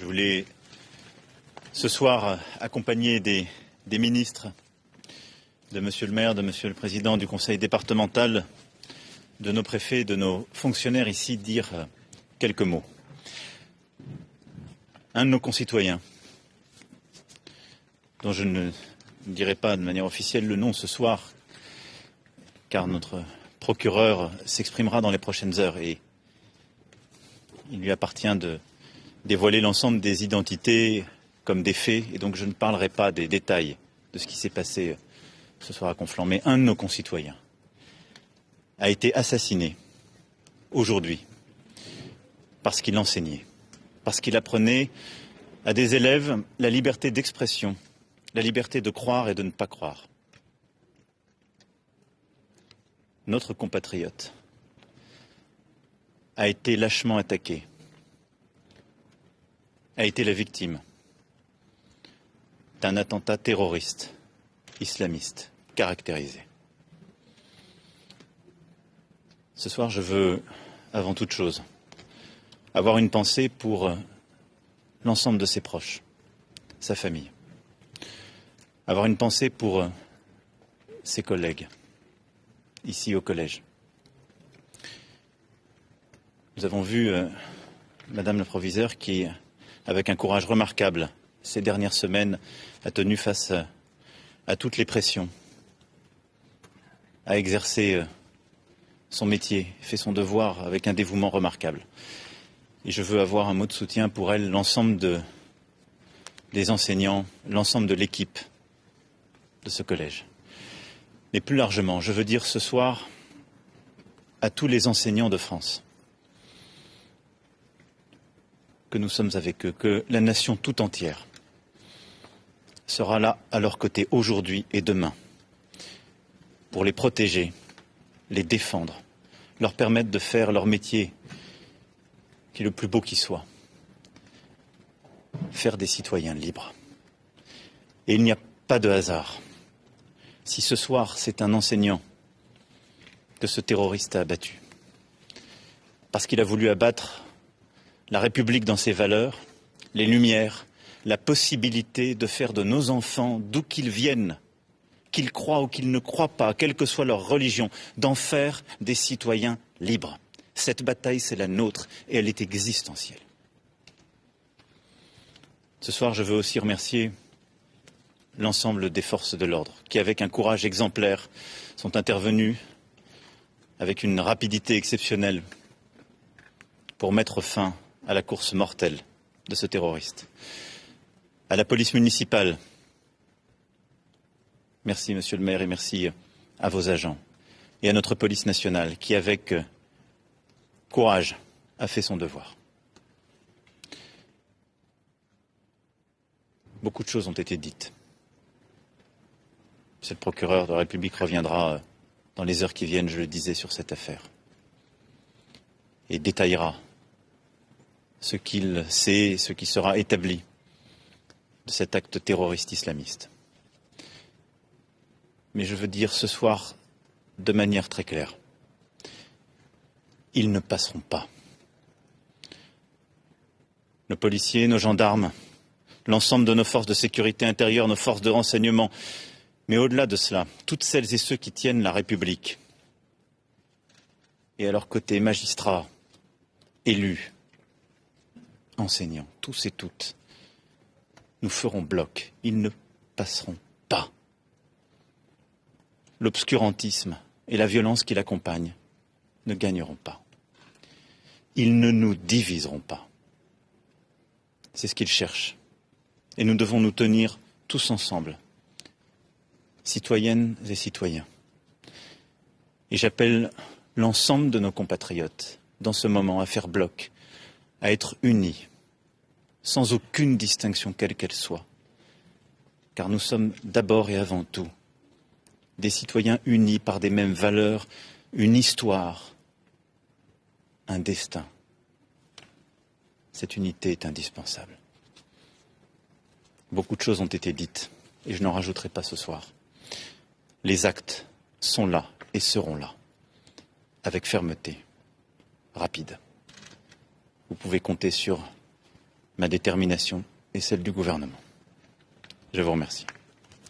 Je voulais ce soir accompagner des, ministres, de Monsieur le maire, de Monsieur le président du conseil départemental, de nos préfets, de nos fonctionnaires ici dire quelques mots. Un de nos concitoyens, dont je ne dirai pas de manière officielle le nom ce soir, car notre procureur s'exprimera dans les prochaines heures et il lui appartient de dévoiler l'ensemble des identités comme des faits, et donc je ne parlerai pas des détails de ce qui s'est passé ce soir à Conflans. Mais un de nos concitoyens a été assassiné aujourd'hui parce qu'il enseignait, parce qu'il apprenait à des élèves la liberté d'expression, la liberté de croire et de ne pas croire. Notre compatriote a été lâchement attaqué, a été la victime d'un attentat terroriste islamiste caractérisé. Ce soir, je veux, avant toute chose, avoir une pensée pour l'ensemble de ses proches, sa famille. Avoir une pensée pour ses collègues, ici au collège. Nous avons vu euh, Madame le proviseur qui, avec un courage remarquable, ces dernières semaines, a tenu face à, toutes les pressions, a exercé euh, son métier, fait son devoir avec un dévouement remarquable. Et je veux avoir un mot de soutien pour elle, l'ensemble de, des enseignants, l'ensemble de l'équipe de ce collège. Mais plus largement, je veux dire ce soir à tous les enseignants de France que nous sommes avec eux, que la nation tout entière sera là à leur côté aujourd'hui et demain pour les protéger, les défendre, leur permettre de faire leur métier qui est le plus beau qui soit, faire des citoyens libres. Et il n'y a pas de hasard. Si ce soir c'est un enseignant que ce terroriste a abattu, parce qu'il a voulu abattre la République dans ses valeurs, les Lumières, la possibilité de faire de nos enfants, d'où qu'ils viennent, qu'ils croient ou qu'ils ne croient pas, quelle que soit leur religion, d'en faire des citoyens libres. Cette bataille, c'est la nôtre et elle est existentielle. Ce soir, je veux aussi remercier l'ensemble des forces de l'ordre qui, avec un courage exemplaire, sont intervenus avec une rapidité exceptionnelle pour mettre fin à la course mortelle de ce terroriste à la police municipale. Merci, monsieur le maire, et merci à vos agents et à notre police nationale qui, avec euh, courage, a fait son devoir. Beaucoup de choses ont été dites. Monsieur le procureur de la République reviendra euh, dans les heures qui viennent, je le disais, sur cette affaire et détaillera ce qu'il sait, ce qui sera établi de cet acte terroriste islamiste. Mais je veux dire ce soir de manière très claire, ils ne passeront pas. Nos policiers, nos gendarmes, l'ensemble de nos forces de sécurité intérieure, nos forces de renseignement, mais au-delà de cela, toutes celles et ceux qui tiennent la République, et à leur côté magistrats, élus, enseignants, tous et toutes, nous ferons bloc. Ils ne passeront pas. L'obscurantisme et la violence qui l'accompagnent ne gagneront pas. Ils ne nous diviseront pas. C'est ce qu'ils cherchent. Et nous devons nous tenir tous ensemble, citoyennes et citoyens. Et j'appelle l'ensemble de nos compatriotes dans ce moment à faire bloc, à être unis sans aucune distinction quelle qu'elle soit. Car nous sommes d'abord et avant tout des citoyens unis par des mêmes valeurs, une histoire, un destin. Cette unité est indispensable. Beaucoup de choses ont été dites et je n'en rajouterai pas ce soir. Les actes sont là et seront là, avec fermeté, rapide. Vous pouvez compter sur ma détermination et celle du gouvernement. Je vous remercie.